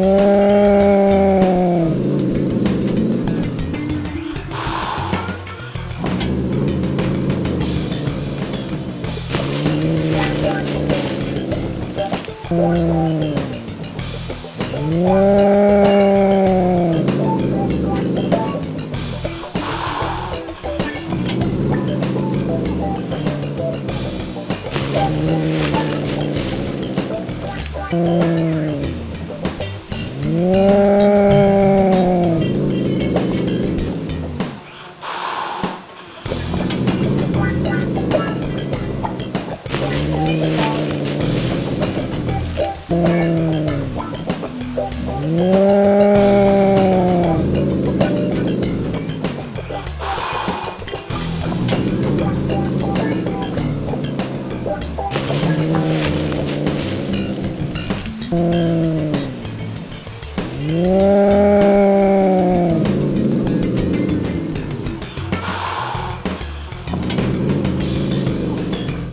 Mm-hmm.